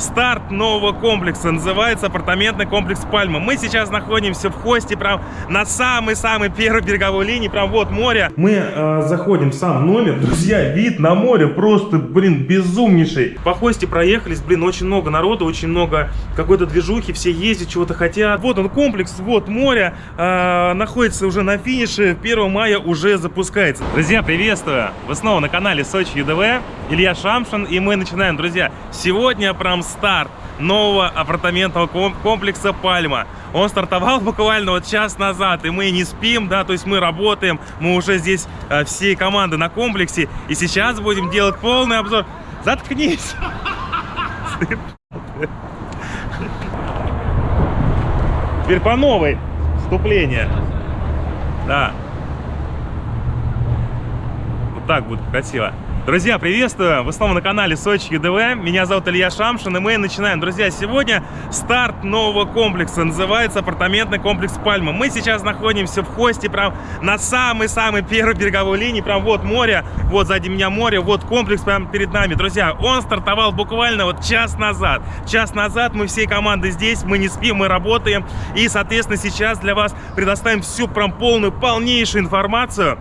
старт нового комплекса. Называется апартаментный комплекс Пальма. Мы сейчас находимся в хосте, прям на самой-самой первой береговой линии. Прям вот море. Мы э, заходим в сам номер. Друзья, вид на море просто, блин, безумнейший. По хосте проехались, блин, очень много народу, очень много какой-то движухи. Все ездят, чего-то хотят. Вот он комплекс, вот море. Э, находится уже на финише. 1 мая уже запускается. Друзья, приветствую! Вы снова на канале Сочи ЮДВ. Илья Шамшин. И мы начинаем, друзья. Сегодня прям старт нового апартаментного комплекса «Пальма». Он стартовал буквально вот час назад, и мы не спим, да, то есть мы работаем, мы уже здесь э, всей команды на комплексе, и сейчас будем делать полный обзор. Заткнись! Теперь по новой вступление. Да. Вот так будет красиво. Друзья, приветствую! Вы снова на канале Сочи ЮДВ. Меня зовут Илья Шамшин, и мы начинаем. Друзья, сегодня старт нового комплекса. Называется апартаментный комплекс Пальма. Мы сейчас находимся в хосте, прям на самой-самой первой береговой линии. Прям вот море, вот сзади меня море, вот комплекс прямо перед нами. Друзья, он стартовал буквально вот час назад. Час назад мы всей командой здесь, мы не спим, мы работаем. И, соответственно, сейчас для вас предоставим всю прям полную, полнейшую информацию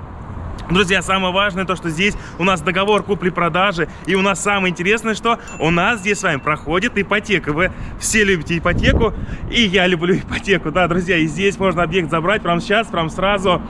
Друзья, самое важное то, что здесь у нас договор купли-продажи. И у нас самое интересное, что у нас здесь с вами проходит ипотека. Вы все любите ипотеку, и я люблю ипотеку. Да, друзья, и здесь можно объект забрать прямо сейчас, прямо сразу.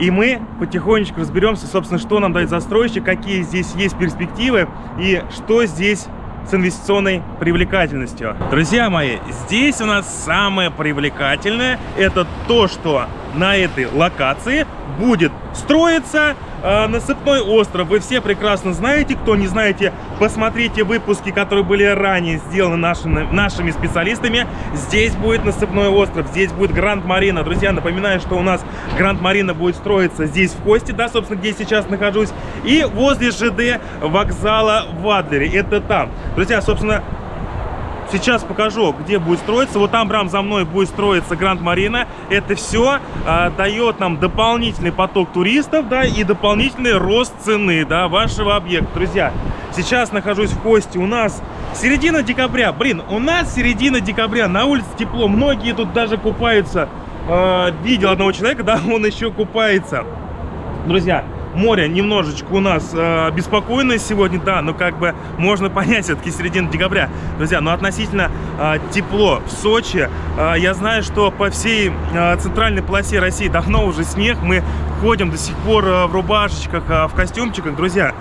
И мы потихонечку разберемся, собственно, что нам дает застройщик, какие здесь есть перспективы и что здесь с инвестиционной привлекательностью. Друзья мои, здесь у нас самое привлекательное это то, что на этой локации будет строиться насыпной остров. Вы все прекрасно знаете, кто не знаете, посмотрите выпуски, которые были ранее сделаны нашими, нашими специалистами. Здесь будет насыпной остров, здесь будет Гранд Марина. Друзья, напоминаю, что у нас Гранд Марина будет строиться здесь в Кости, да, собственно, где я сейчас нахожусь, и возле ЖД вокзала в Адлере. Это там. Друзья, собственно, Сейчас покажу, где будет строиться. Вот там прям за мной будет строиться Гранд Марина. Это все а, дает нам дополнительный поток туристов, да, и дополнительный рост цены, да, вашего объекта. Друзья, сейчас нахожусь в Кости. У нас середина декабря. Блин, у нас середина декабря. На улице тепло. Многие тут даже купаются. А, видел одного человека, да, он еще купается. Друзья, море немножечко у нас э, беспокойное сегодня, да, но как бы можно понять, все-таки середина декабря. Друзья, но относительно э, тепло в Сочи, э, я знаю, что по всей э, центральной полосе России давно уже снег, мы ходим до сих пор э, в рубашечках, э, в костюмчиках, друзья.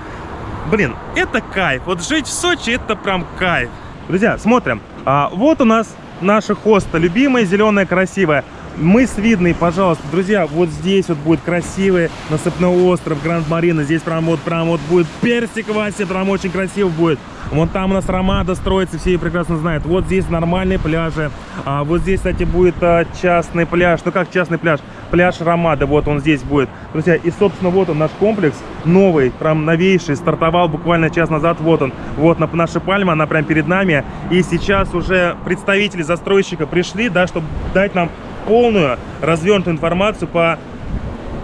Блин, это кайф, вот жить в Сочи это прям кайф. Друзья, смотрим, а, вот у нас наша хоста, любимая, зеленая, красивая. Мыс видный, пожалуйста, друзья, вот здесь вот будет красивый насыпной остров Гранд Марина. Здесь прям вот, прям вот будет персик Вася, прям очень красиво будет. Вон там у нас Ромада строится, все ее прекрасно знают. Вот здесь нормальные пляжи. А вот здесь, кстати, будет а, частный пляж. Ну как частный пляж? Пляж Ромада, вот он здесь будет. Друзья, и, собственно, вот он наш комплекс. Новый, прям новейший. Стартовал буквально час назад. Вот он. Вот на, наша пальма, она прям перед нами. И сейчас уже представители застройщика пришли, да, чтобы дать нам полную развернутую информацию по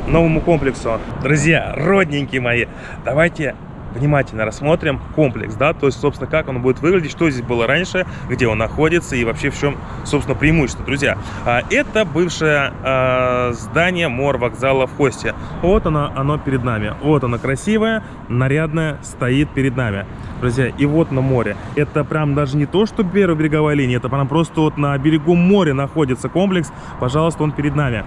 новому комплексу. Друзья, родненькие мои, давайте внимательно рассмотрим комплекс, да, то есть, собственно, как он будет выглядеть, что здесь было раньше, где он находится и вообще в чем, собственно, преимущество. Друзья, а, это бывшее а, здание мор вокзала в Хосте. Вот оно, оно перед нами. Вот оно красивое, нарядное, стоит перед нами. Друзья, и вот на море. Это прям даже не то, что первая береговая линия, это прям просто вот на берегу моря находится комплекс. Пожалуйста, он перед нами.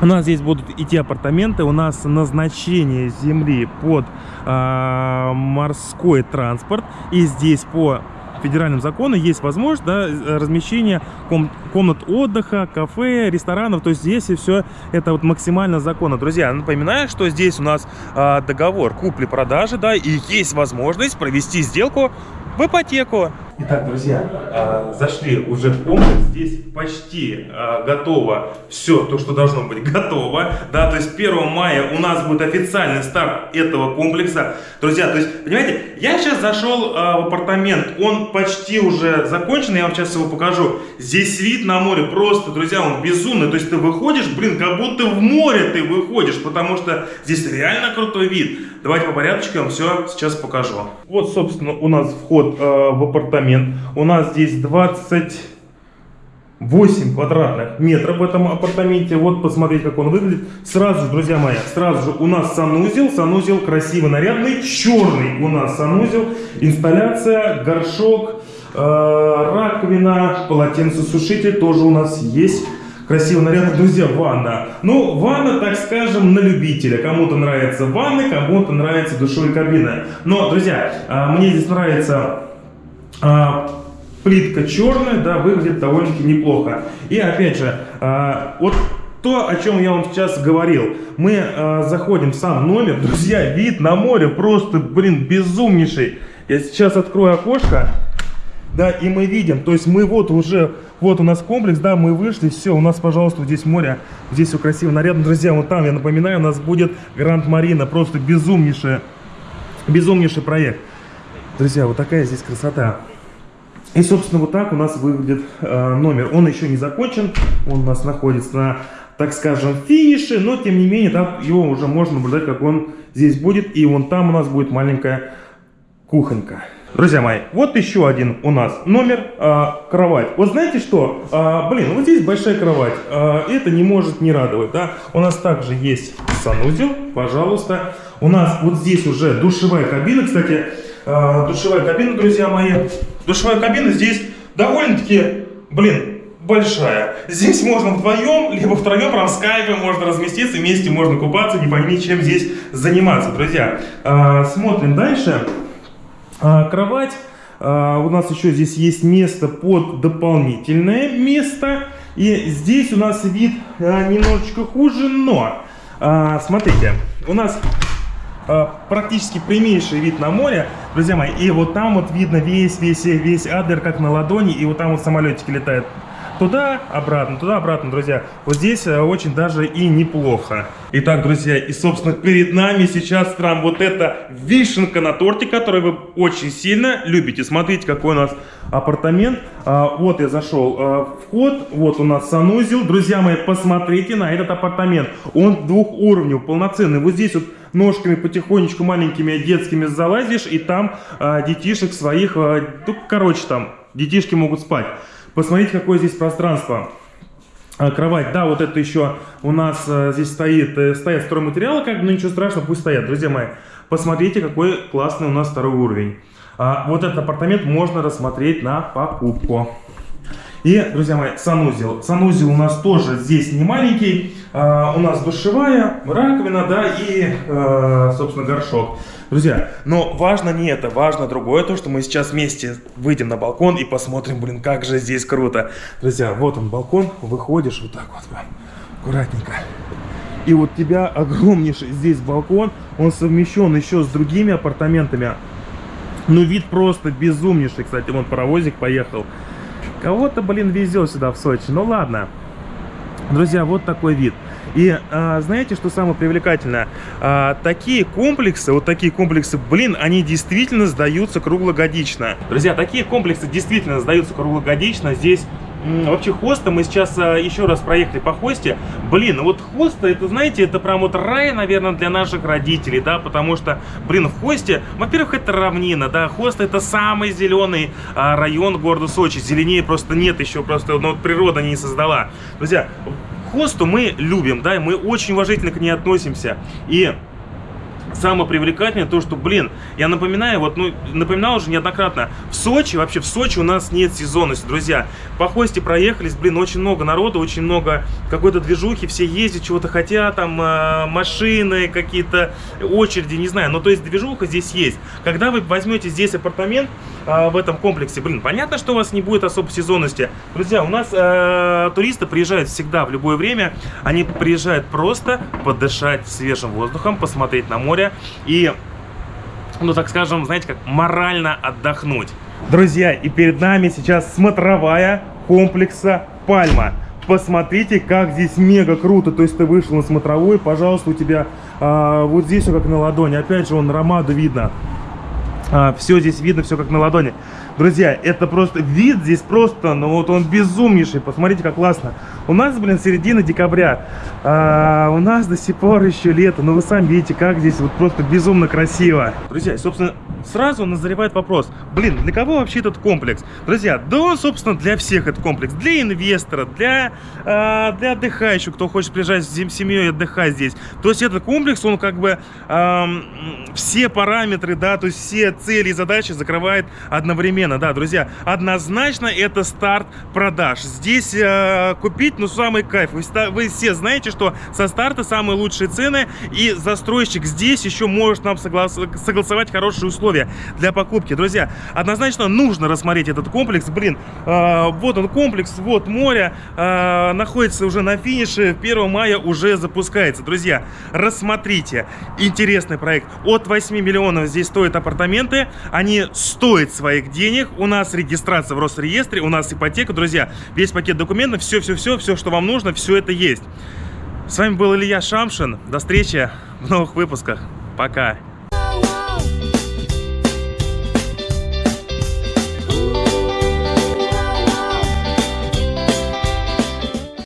У нас здесь будут идти апартаменты, у нас назначение земли под э, морской транспорт. И здесь по федеральным законам есть возможность да, размещения ком комнат отдыха, кафе, ресторанов. То есть здесь и все это вот максимально законно. Друзья, напоминаю, что здесь у нас э, договор купли-продажи, да, и есть возможность провести сделку в ипотеку. Итак, друзья, а, зашли уже в комплекс. Здесь почти а, готово все то, что должно быть готово. Да, то есть 1 мая у нас будет официальный старт этого комплекса. Друзья, то есть, понимаете, я сейчас зашел а, в апартамент. Он почти уже закончен. Я вам сейчас его покажу. Здесь вид на море просто, друзья, он безумный. То есть ты выходишь, блин, как будто в море ты выходишь. Потому что здесь реально крутой вид. Давайте по порядочку я вам все сейчас покажу. Вот, собственно, у нас вход в апартамент. У нас здесь 20... 8 квадратных метров в этом апартаменте. Вот посмотреть, как он выглядит. Сразу же, друзья мои, сразу же у нас санузел. Санузел красиво нарядный, черный у нас санузел. Инсталляция, горшок, э, раковина, полотенцесушитель тоже у нас есть. Красиво нарядно, друзья, ванна. Ну, ванна, так скажем, на любителя. Кому-то нравится ванны, кому-то нравится душевая кабина. Но, друзья, э, мне здесь нравится... Э, плитка черная, да, выглядит довольно-таки неплохо. И опять же, э, вот то, о чем я вам сейчас говорил. Мы э, заходим в сам номер, друзья, вид на море просто, блин, безумнейший. Я сейчас открою окошко, да, и мы видим, то есть мы вот уже, вот у нас комплекс, да, мы вышли, все, у нас, пожалуйста, здесь море, здесь все красиво, нарядно, друзья, вот там, я напоминаю, у нас будет Гранд Марина, просто безумнейший, безумнейший проект. Друзья, вот такая здесь красота. И, собственно, вот так у нас выглядит э, номер. Он еще не закончен, он у нас находится на, так скажем, финише, но, тем не менее, там его уже можно наблюдать, как он здесь будет. И вон там у нас будет маленькая кухонька. Друзья мои, вот еще один у нас номер, э, кровать. Вот знаете что? Э, блин, вот здесь большая кровать. Э, это не может не радовать, да? У нас также есть санузел, пожалуйста. У нас вот здесь уже душевая кабина, кстати, душевая кабина, друзья мои. Душевая кабина здесь довольно-таки, блин, большая. Здесь можно вдвоем, либо втроем, прям в скайпе можно разместиться, вместе можно купаться, не пойми, чем здесь заниматься, друзья. Э, смотрим дальше. Э, кровать. Э, у нас еще здесь есть место под дополнительное место. И здесь у нас вид э, немножечко хуже, но... Э, смотрите, у нас Э, практически прямейший вид на море, друзья мои. И вот там вот видно весь, весь, весь Адлер как на ладони. И вот там вот самолетики летают туда, обратно, туда, обратно, друзья. Вот здесь э, очень даже и неплохо. Итак, друзья, и, собственно, перед нами сейчас прям вот эта вишенка на торте, которую вы очень сильно любите. Смотрите, какой у нас апартамент. А, вот я зашел а, вход, вот у нас санузел. Друзья мои, посмотрите на этот апартамент. Он двухуровневый, полноценный. Вот здесь вот ножками потихонечку маленькими детскими залазишь, и там а, детишек своих, а, ну, короче, там детишки могут спать. Посмотрите, какое здесь пространство. А, кровать, да, вот это еще у нас а, здесь стоит, э, стоят стройматериалы, как бы, но ничего страшного, пусть стоят. Друзья мои, посмотрите, какой классный у нас второй уровень. А, вот этот апартамент можно рассмотреть на покупку. И, друзья мои, санузел. Санузел у нас тоже здесь не маленький. А, у нас душевая, раковина, да, и, а, собственно, горшок. Друзья, но важно не это, важно другое, то, что мы сейчас вместе выйдем на балкон и посмотрим, блин, как же здесь круто. Друзья, вот он балкон, выходишь вот так вот, аккуратненько. И вот тебя огромнейший здесь балкон, он совмещен еще с другими апартаментами. Ну, вид просто безумнейший, кстати, вон паровозик поехал. Кого-то, блин, везет сюда в Сочи. Ну ладно. Друзья, вот такой вид. И а, знаете, что самое привлекательное? А, такие комплексы, вот такие комплексы, блин, они действительно сдаются круглогодично. Друзья, такие комплексы действительно сдаются круглогодично. Здесь Вообще хоста, мы сейчас а, еще раз проехали по хосте. Блин, ну вот хоста, это, знаете, это прям вот рай, наверное, для наших родителей, да, потому что, блин, в хосте, во-первых, это равнина, да, хоста это самый зеленый а, район города Сочи. Зеленее просто нет еще, просто, ну, вот природа не создала. Друзья, хосту мы любим, да, и мы очень уважительно к ней относимся. И самое привлекательное то, что, блин, я напоминаю, вот, ну, напоминал уже неоднократно, в Сочи, вообще в Сочи у нас нет сезонности, друзья. По хосте проехались, блин, очень много народу, очень много какой-то движухи, все ездят, чего-то хотят, там, э, машины, какие-то очереди, не знаю, но то есть движуха здесь есть. Когда вы возьмете здесь апартамент в этом комплексе, блин, понятно, что у вас не будет особой сезонности. Друзья, у нас э, туристы приезжают всегда, в любое время, они приезжают просто подышать свежим воздухом, посмотреть на море, и, ну так скажем, знаете, как морально отдохнуть. Друзья, и перед нами сейчас смотровая комплекса Пальма. Посмотрите, как здесь мега круто. То есть ты вышел на смотровой, пожалуйста, у тебя а, вот здесь все как на ладони. Опять же, он ромаду видно. Все здесь видно, все как на ладони. Друзья, это просто вид здесь просто, ну вот он безумнейший. Посмотрите, как классно. У нас, блин, середина декабря. А, у нас до сих пор еще лето. Но вы сами видите, как здесь вот просто безумно красиво. Друзья, собственно, сразу назревает вопрос. Блин, для кого вообще этот комплекс? Друзья, да он, собственно, для всех этот комплекс. Для инвестора, для, а, для отдыхающих, кто хочет приезжать с семьей и отдыхать здесь. То есть этот комплекс, он как бы а, все параметры, да, то есть все цели и задачи закрывает одновременно. Да, друзья, однозначно это старт продаж. Здесь э, купить, ну, самый кайф. Вы, вы все знаете, что со старта самые лучшие цены, и застройщик здесь еще может нам соглас согласовать хорошие условия для покупки. Друзья, однозначно нужно рассмотреть этот комплекс. Блин, э, вот он комплекс, вот море, э, находится уже на финише, 1 мая уже запускается. Друзья, рассмотрите, интересный проект. От 8 миллионов здесь стоят апартаменты, они стоят своих денег. У нас регистрация в Росреестре, у нас ипотека, друзья. Весь пакет документов, все-все-все, все, что вам нужно, все это есть. С вами был Илья Шамшин. До встречи в новых выпусках. Пока.